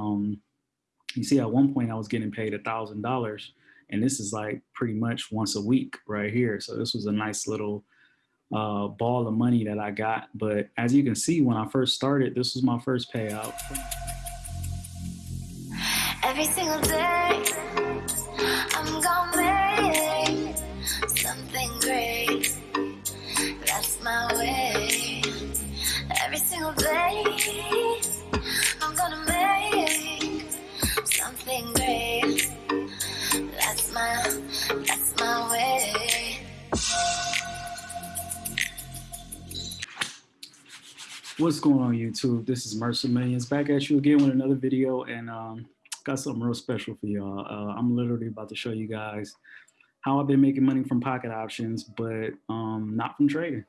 Um, you see, at one point I was getting paid a thousand dollars, and this is like pretty much once a week right here. So this was a nice little uh, ball of money that I got. But as you can see, when I first started, this was my first payout. Every single day, I'm gonna make something great. That's my way. Every single day, What's going on YouTube? This is Mercer Millions back at you again with another video and um, got something real special for y'all. Uh, I'm literally about to show you guys how I've been making money from pocket options, but um, not from trading.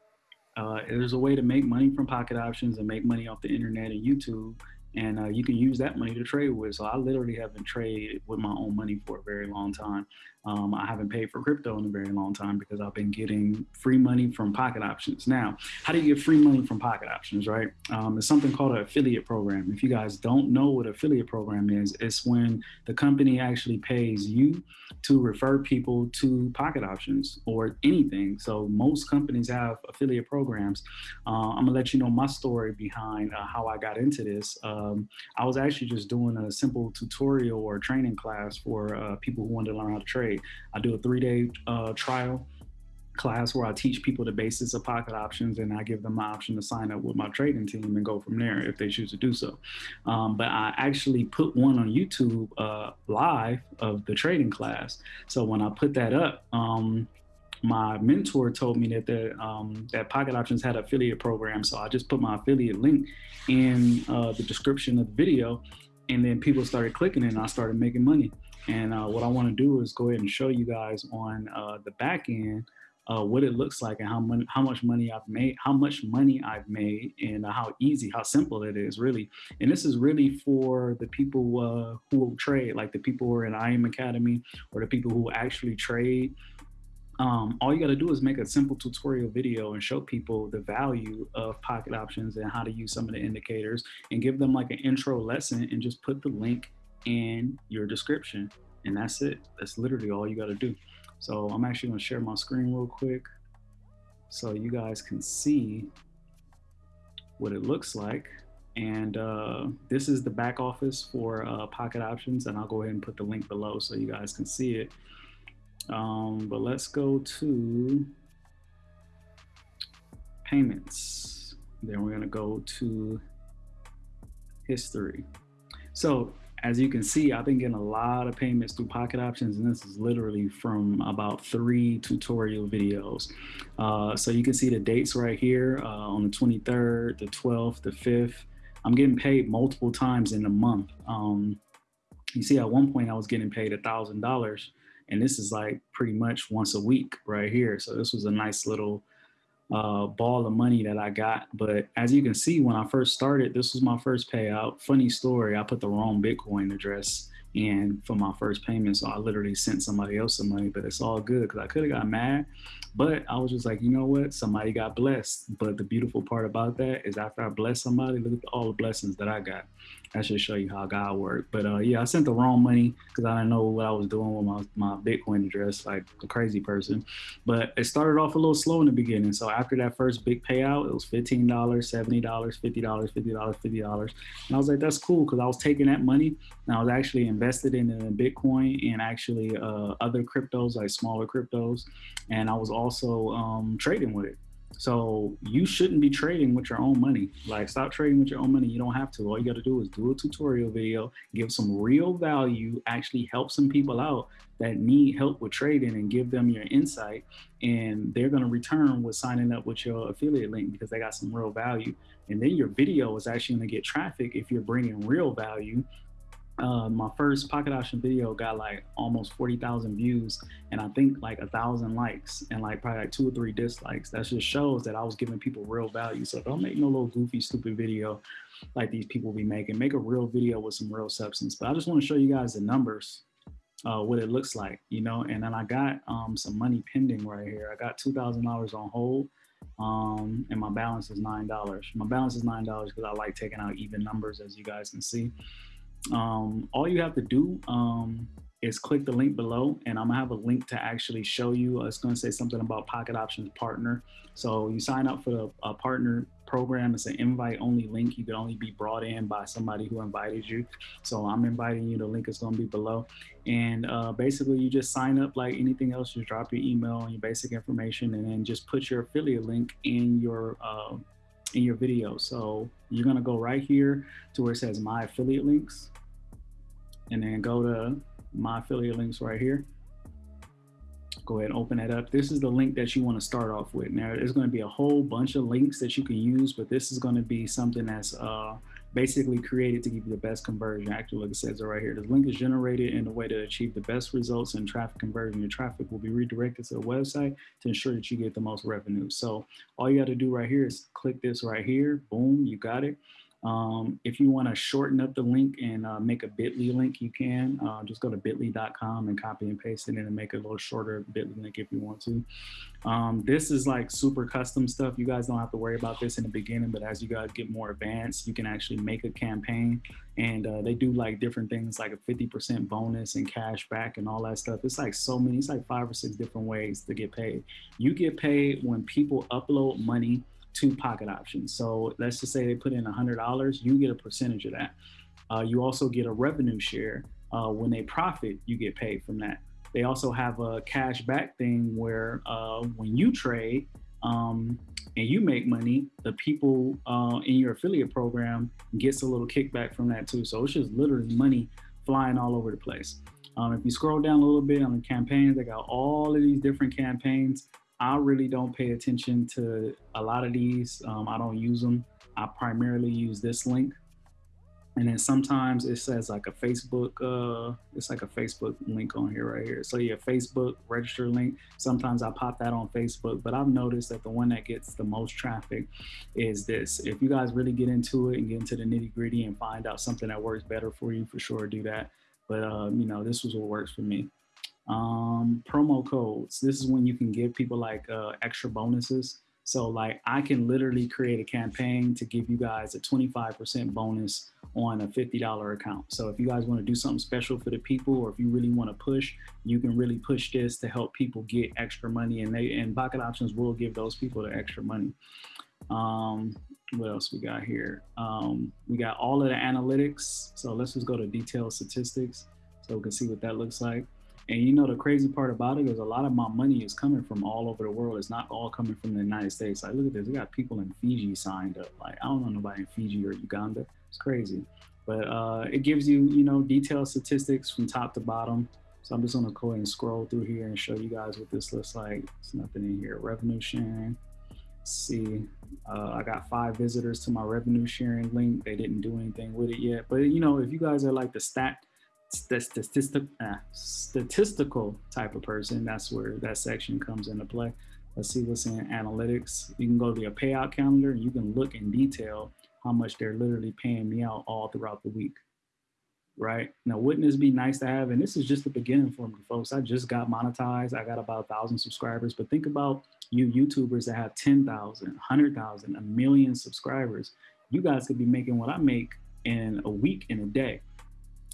Uh, there's a way to make money from pocket options and make money off the internet and YouTube and uh, you can use that money to trade with. So I literally haven't traded with my own money for a very long time. Um, I haven't paid for crypto in a very long time because I've been getting free money from pocket options. Now, how do you get free money from pocket options, right? Um, it's something called an affiliate program. If you guys don't know what affiliate program is, it's when the company actually pays you to refer people to pocket options or anything. So most companies have affiliate programs. Uh, I'm gonna let you know my story behind uh, how I got into this. Um, I was actually just doing a simple tutorial or training class for uh, people who wanted to learn how to trade I do a three day uh, trial class where I teach people the basics of pocket options and I give them the option to sign up with my trading team and go from there if they choose to do so. Um, but I actually put one on YouTube uh, live of the trading class. So when I put that up, um, my mentor told me that the, um, that Pocket Options had affiliate program. So I just put my affiliate link in uh, the description of the video and then people started clicking and I started making money. And uh, what I want to do is go ahead and show you guys on uh, the back end uh, what it looks like and how, mon- how much money I've made, how much money I've made, and uh, how easy, how simple it is, really. And this is really for the people uh, who trade, like the people who are in IM Academy or the people who actually trade. Um, all you got to do is make a simple tutorial video and show people the value of pocket options and how to use some of the indicators and give them like an intro lesson and just put the link in your description. And that's it. That's literally all you got to do. So I'm actually going to share my screen real quick so you guys can see what it looks like. And uh, this is the back office for uh, Pocket Options. And I'll go ahead and put the link below so you guys can see it. Um, but let's go to payments. Then we're going to go to history. So as you can see, I've been getting a lot of payments through Pocket Options, and this is literally from about three tutorial videos. Uh, so you can see the dates right here uh, on the 23rd, the 12th, the 5th. I'm getting paid multiple times in a month. Um, you see, at one point I was getting paid a $1,000, and this is like pretty much once a week right here. So this was a nice little uh, ball of money that I got. But as you can see, when I first started, this was my first payout. Funny story, I put the wrong Bitcoin address in for my first payment. So I literally sent somebody else some money, but it's all good because I could have got mad. But I was just like, you know what? Somebody got blessed. But the beautiful part about that is after I bless somebody, look at all the blessings that I got. That should show you how God worked. But uh, yeah, I sent the wrong money because I didn't know what I was doing with my, my Bitcoin address, like a crazy person. But it started off a little slow in the beginning. So after that first big payout, it was $15, $70, $50, $50, $50. And I was like, that's cool because I was taking that money and I was actually invested in, in Bitcoin and actually uh, other cryptos, like smaller cryptos. And I was also um, trading with it. So you shouldn't be trading with your own money. Like stop trading with your own money. You don't have to. All you got to do is do a tutorial video, give some real value, actually help some people out that need help with trading and give them your insight. And they're going to return with signing up with your affiliate link because they got some real value. And then your video is actually going to get traffic if you're bringing real value uh, my first pocket option video got like almost 40,000 views and I think like a thousand likes and like probably like two or three dislikes. That just shows that I was giving people real value. So don't make no little goofy, stupid video like these people be making. Make a real video with some real substance. But I just want to show you guys the numbers, uh, what it looks like, you know. And then I got um, some money pending right here. I got $2,000 on hold um, and my balance is $9. My balance is $9 because I like taking out even numbers as you guys can see. Um, all you have to do um, is click the link below and I'm gonna have a link to actually show you. Uh, it's gonna say something about Pocket Options Partner. So you sign up for the partner program. It's an invite only link. You can only be brought in by somebody who invited you. So I'm inviting you. The link is gonna be below. And uh, basically you just sign up like anything else. You drop your email and your basic information and then just put your affiliate link in your uh, in your video. So you're gonna go right here to where it says my affiliate links and then go to my affiliate links right here. Go ahead and open that up. This is the link that you want to start off with. Now, there's going to be a whole bunch of links that you can use, but this is going to be something that's uh, basically created to give you the best conversion. Actually, like it says it right here, the link is generated in a way to achieve the best results in traffic conversion. Your traffic will be redirected to the website to ensure that you get the most revenue. So all you got to do right here is click this right here. Boom, you got it. Um, if you want to shorten up the link and uh, make a bit.ly link, you can uh, just go to bit.ly.com and copy and paste it in and make a little shorter bit.ly link if you want to. Um, this is like super custom stuff. You guys don't have to worry about this in the beginning, but as you guys get more advanced, you can actually make a campaign and uh, they do like different things like a 50% bonus and cash back and all that stuff. It's like so many, it's like five or six different ways to get paid. You get paid when people upload money to pocket options. So let's just say they put in $100, you get a percentage of that. Uh, you also get a revenue share. Uh, when they profit, you get paid from that. They also have a cash back thing where uh, when you trade um, and you make money, the people uh, in your affiliate program gets a little kickback from that too. So it's just literally money flying all over the place. Um, if you scroll down a little bit on the campaigns, they got all of these different campaigns. I really don't pay attention to a lot of these. Um, I don't use them. I primarily use this link. And then sometimes it says like a Facebook, uh, it's like a Facebook link on here right here. So yeah, Facebook register link. Sometimes I pop that on Facebook, but I've noticed that the one that gets the most traffic is this. If you guys really get into it and get into the nitty gritty and find out something that works better for you, for sure do that. But um, you know, this was what works for me um, promo codes. This is when you can give people like uh, extra bonuses. So like I can literally create a campaign to give you guys a 25% bonus on a $50 account. So if you guys want to do something special for the people, or if you really want to push, you can really push this to help people get extra money and they and Pocket Options will give those people the extra money. Um, what else we got here? Um, we got all of the analytics. So let's just go to detailed statistics so we can see what that looks like. And you know, the crazy part about it is a lot of my money is coming from all over the world. It's not all coming from the United States. Like, look at this. We got people in Fiji signed up. Like, I don't know nobody in Fiji or Uganda. It's crazy. But uh, it gives you, you know, detailed statistics from top to bottom. So I'm just gonna go ahead and scroll through here and show you guys what this looks like. There's nothing in here. Revenue sharing. Let's see, uh, I got five visitors to my revenue sharing link. They didn't do anything with it yet. But you know, if you guys are like the stat statistic, uh, statistical type of person, that's where that section comes into play. Let's see what's in analytics. You can go to your payout calendar and you can look in detail how much they're literally paying me out all throughout the week. Right now, wouldn't this be nice to have? And this is just the beginning for me, folks. I just got monetized. I got about a thousand subscribers, but think about you YouTubers that have 10,000, 100,000, a million subscribers. You guys could be making what I make in a week, in a day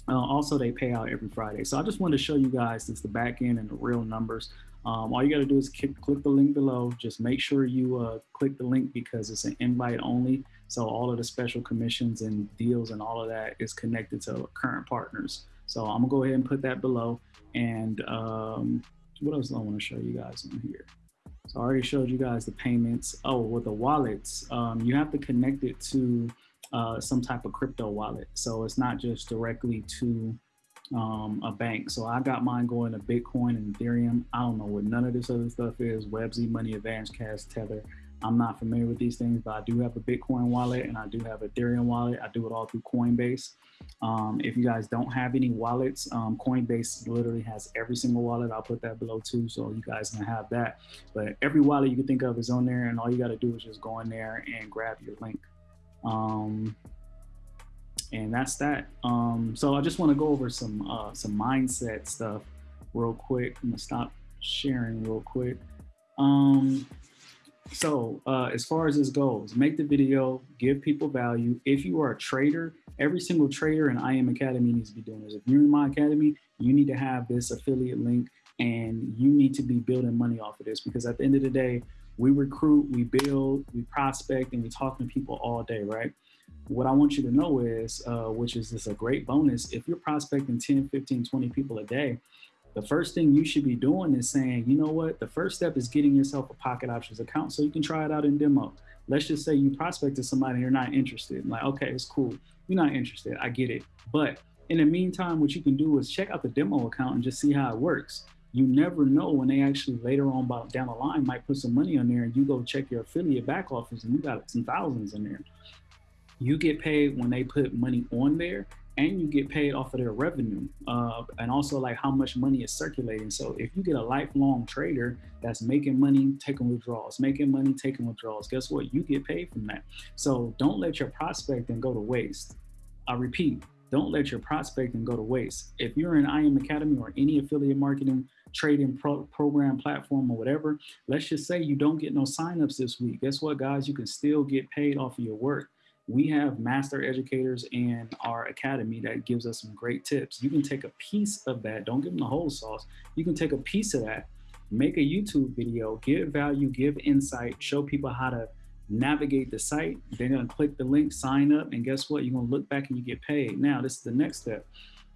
uh, also, they pay out every Friday. So I just wanted to show you guys this the back end and the real numbers. Um, all you got to do is click, click, the link below. Just make sure you uh, click the link because it's an invite only. So all of the special commissions and deals and all of that is connected to current partners. So I'm gonna go ahead and put that below. And um, what else do I want to show you guys on here? So I already showed you guys the payments. Oh, with the wallets, um, you have to connect it to uh, some type of crypto wallet. So it's not just directly to um, a bank. So I got mine going to Bitcoin and Ethereum. I don't know what none of this other stuff is. Webz, Money, Advance Cash, Tether. I'm not familiar with these things, but I do have a Bitcoin wallet and I do have Ethereum wallet. I do it all through Coinbase. Um, if you guys don't have any wallets, um, Coinbase literally has every single wallet. I'll put that below too, so you guys can have that. But every wallet you can think of is on there, and all you got to do is just go in there and grab your link. Um, and that's that. Um, so I just want to go over some uh, some mindset stuff real quick. I'm gonna stop sharing real quick. Um, So uh, as far as this goes, make the video, give people value. If you are a trader, every single trader in IM Academy needs to be doing this. If you're in my academy, you need to have this affiliate link and you need to be building money off of this because at the end of the day, we recruit, we build, we prospect, and we talk to people all day, right? What I want you to know is, uh, which is this a great bonus, if you're prospecting 10, 15, 20 people a day, the first thing you should be doing is saying, you know what, the first step is getting yourself a pocket options account so you can try it out in demo. Let's just say you prospected somebody and you're not interested. Like, okay, it's cool. You're not interested. I get it. But in the meantime, what you can do is check out the demo account and just see how it works. You never know when they actually later on down the line might put some money on there and you go check your affiliate back office and you got some thousands in there. You get paid when they put money on there and you get paid off of their revenue uh, and also like how much money is circulating. So if you get a lifelong trader that's making money, taking withdrawals, making money, taking withdrawals, guess what? You get paid from that. So don't let your prospecting go to waste. I repeat, don't let your prospecting go to waste. If you're in IM Academy or any affiliate marketing trading pro program platform or whatever, let's just say you don't get no signups this week. Guess what, guys? You can still get paid off of your work we have master educators in our academy that gives us some great tips. You can take a piece of that, don't give them the whole sauce. You can take a piece of that, make a YouTube video, give value, give insight, show people how to navigate the site. They're gonna click the link, sign up, and guess what? You're gonna look back and you get paid. Now, this is the next step.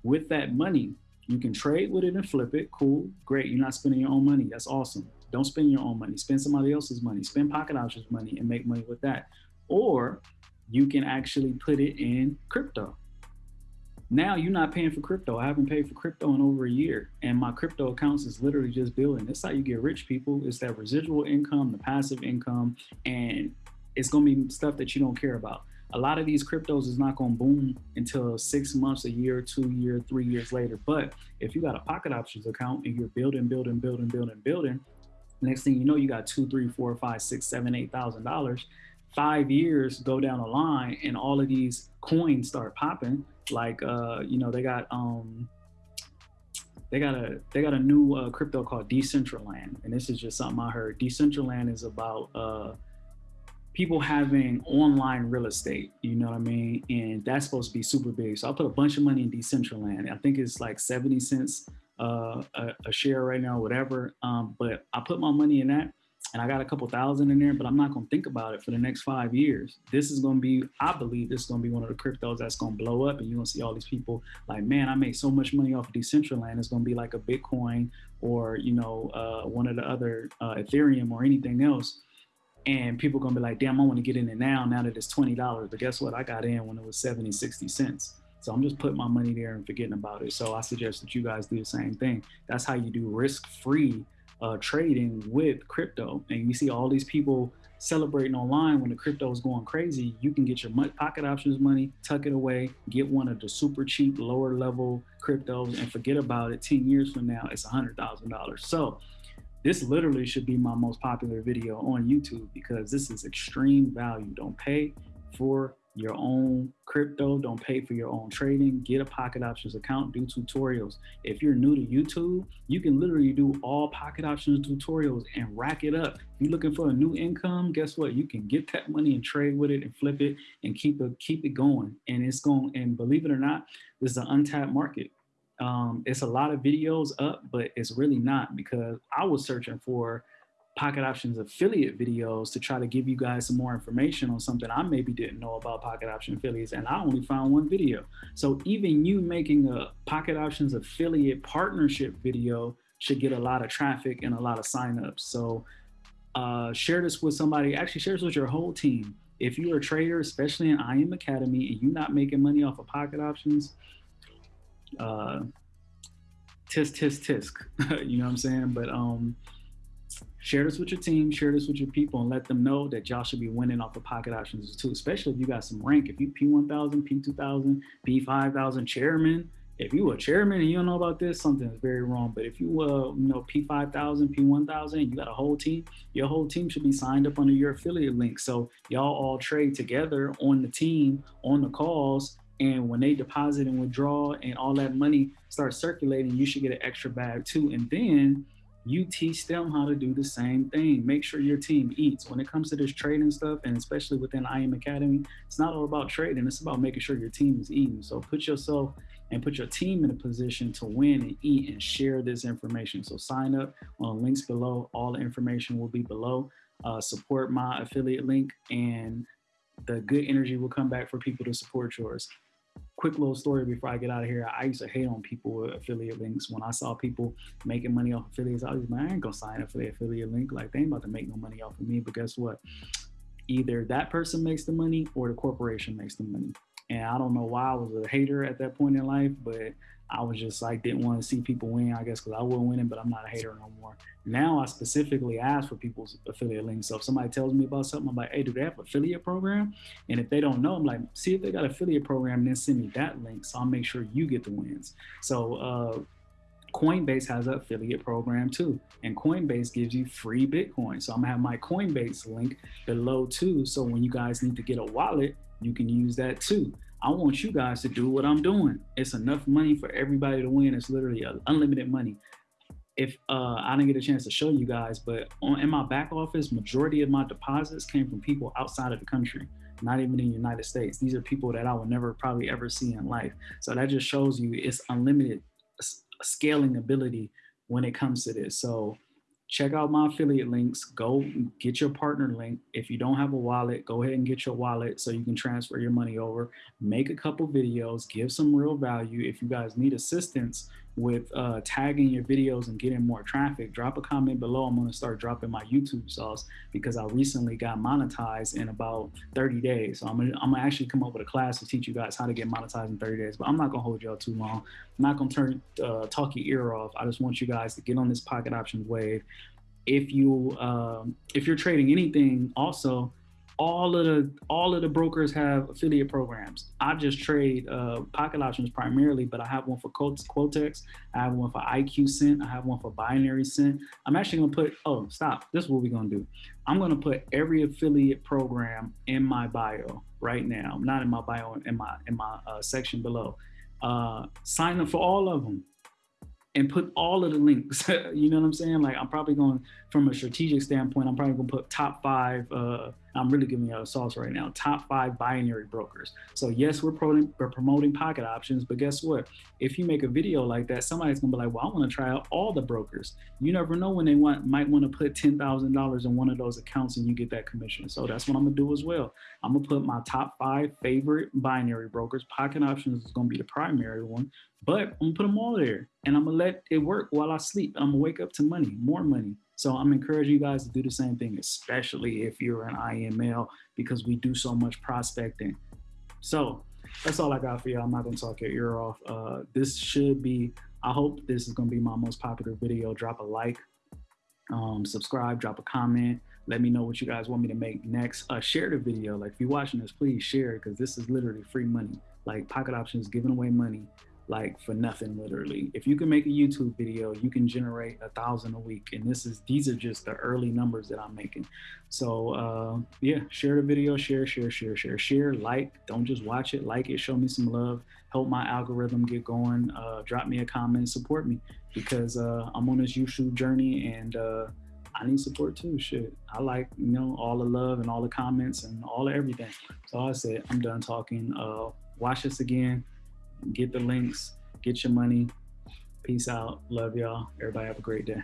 With that money, you can trade with it and flip it. Cool, great. You're not spending your own money. That's awesome. Don't spend your own money. Spend somebody else's money. Spend Pocket Options money and make money with that. Or you can actually put it in crypto. Now you're not paying for crypto. I haven't paid for crypto in over a year, and my crypto accounts is literally just building. That's how you get rich, people. It's that residual income, the passive income, and it's gonna be stuff that you don't care about. A lot of these cryptos is not gonna boom until six months, a year, two year, three years later. But if you got a pocket options account and you're building, building, building, building, building, next thing you know, you got two, three, four, five, six, seven, eight thousand dollars. Five years go down the line and all of these coins start popping. Like uh you know they got um they got a they got a new uh, crypto called decentraland. And this is just something i heard. Decentraland is about uh people having online real estate you know what i mean and that's supposed to be super big so i put a bunch of money in decentraland i think it's like 70 cents uh, a, a, share right now whatever um, but i put my money in that and I got a couple thousand in there, but I'm not going to think about it for the next five years. This is going to be, I believe this is to be one of the cryptos that's going to blow up. And you're to see all these people like, man, I made so much money off of Decentraland. It's going to be like a Bitcoin or, you know, uh, one of the other uh, Ethereum or anything else. And people are going to be like, damn, I want to get in it now, now that it's $20. But guess what? I got in when it was 70, 60 cents. So I'm just putting my money there and forgetting about it. So I suggest that you guys do the same thing. That's how you do risk-free uh, trading with crypto. And you see all these people celebrating online when the crypto is going crazy. You can get your pocket options money, tuck it away, get one of the super cheap, lower level cryptos, and forget about it. 10 years from now, it's $100,000. So this literally should be my most popular video on YouTube because this is extreme value. Don't pay for your own crypto. Don't pay for your own trading. Get a pocket options account, do tutorials. If you're new to YouTube, you can literally do all pocket options tutorials and rack it up. If you're looking for a new income, guess what? You can get that money and trade with it and flip it and keep it, keep it going. And it's going, and believe it or not, this is an untapped market. Um, it's a lot of videos up, but it's really not because I was searching for Pocket Options affiliate videos to try to give you guys some more information on something I maybe didn't know about Pocket Option affiliates, and I only found one video. So even you making a Pocket Options affiliate partnership video should get a lot of traffic and a lot of signups. So uh, share this with somebody, actually share this with your whole team. If you're a trader, especially in IM Academy, and you're not making money off of Pocket Options, uh, tisk, tisk, tisk, you know what I'm saying? But um, share this with your team, share this with your people, and let them know that y'all should be winning off the pocket options too, especially if you got some rank. If you P1000, P2000, P5000 chairman, if you a chairman and you don't know about this, something is very wrong. But if you uh, you know, P5000, P1000, you got a whole team, your whole team should be signed up under your affiliate link. So y'all all trade together on the team, on the calls, and when they deposit and withdraw and all that money starts circulating, you should get an extra bag too. And then you teach them how to do the same thing. Make sure your team eats. When it comes to this trading stuff, and especially within IM Academy, it's not all about trading. It's about making sure your team is eating. So put yourself and put your team in a position to win and eat and share this information. So sign up on links below. All the information will be below. Uh, support my affiliate link and the good energy will come back for people to support yours quick little story before I get out of here. I used to hate on people with affiliate links. When I saw people making money off affiliates, I was like, I ain't gonna sign up for the affiliate link. Like they ain't about to make no money off of me. But guess what? Either that person makes the money or the corporation makes the money. And I don't know why I was a hater at that point in life, but I was just like, didn't want to see people win, I guess, because I wasn't winning, but I'm not a hater no more. Now I specifically ask for people's affiliate links. So if somebody tells me about something, I'm like, hey, do they have affiliate program? And if they don't know, I'm like, see if they got affiliate program, then send me that link. So I'll make sure you get the wins. So uh, Coinbase has an affiliate program too. And Coinbase gives you free Bitcoin. So I'm gonna have my Coinbase link below too. So when you guys need to get a wallet, you can use that too. I want you guys to do what I'm doing. It's enough money for everybody to win. It's literally unlimited money. If uh, I didn't get a chance to show you guys, but on, in my back office, majority of my deposits came from people outside of the country, not even in the United States. These are people that I will never probably ever see in life. So that just shows you it's unlimited scaling ability when it comes to this. So check out my affiliate links. Go get your partner link. If you don't have a wallet, go ahead and get your wallet so you can transfer your money over. Make a couple videos, give some real value. If you guys need assistance with uh, tagging your videos and getting more traffic, drop a comment below. I'm gonna start dropping my YouTube sauce because I recently got monetized in about 30 days. So I'm gonna, I'm gonna actually come up with a class to teach you guys how to get monetized in 30 days, but I'm not gonna hold y'all too long. I'm not gonna turn, uh, talk your ear off. I just want you guys to get on this pocket options wave. If you, um, if you're trading anything also, all of the all of the brokers have affiliate programs. I just trade uh, pocket options primarily, but I have one for Quotex, I have one for IQ Cent, I have one for Binary Cent. I'm actually gonna put. Oh, stop! This is what we're gonna do. I'm gonna put every affiliate program in my bio right now. Not in my bio, in my in my uh, section below. Uh, sign up for all of them and put all of the links. you know what I'm saying? Like I'm probably going from a strategic standpoint, I'm probably gonna put top five, uh, I'm really giving you a sauce right now, top five binary brokers. So yes, we're, promoting, we're promoting pocket options, but guess what? If you make a video like that, somebody's gonna be like, well, I wanna try out all the brokers. You never know when they want might wanna put $10,000 in one of those accounts and you get that commission. So that's what I'm gonna do as well. I'm gonna put my top five favorite binary brokers. Pocket options is gonna be the primary one, but I'm gonna put them all there and I'm gonna let it work while I sleep. I'm gonna wake up to money, more money. So I'm encouraging you guys to do the same thing, especially if you're an IML, because we do so much prospecting. So that's all I got for y'all. I'm not gonna talk your ear off. Uh, this should be, I hope this is gonna be my most popular video. Drop a like, um, subscribe, drop a comment. Let me know what you guys want me to make next. Uh, share the video. Like if you're watching this, please share because this is literally free money. Like Pocket Options giving away money like for nothing literally. If you can make a youtube video you can generate a thousand a week and this is these are just the early numbers that i'm making. So uh yeah share the video share share share share. Share like don't just watch it. Like it show me some love. Help my algorithm get going. Uh drop me a comment support me because uh i'm on this youtube journey and uh I need support too. Shit, I like you know all the love and all the comments and all everything. So I said I'm done talking. Uh, watch this again get the links, get your money. Peace out. Love y'all. Everybody have a great day.